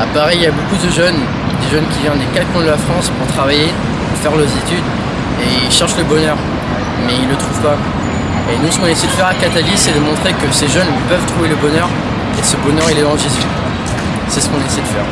À Paris, il y a beaucoup de jeunes, des jeunes qui viennent des quatre coins de la France pour travailler, pour faire leurs études, et ils cherchent le bonheur, mais ils ne le trouvent pas. Et nous, ce qu'on essaie de faire à Catalyse, c'est de montrer que ces jeunes peuvent trouver le bonheur, et ce bonheur, il est dans Jésus. C'est ce qu'on essaie de faire.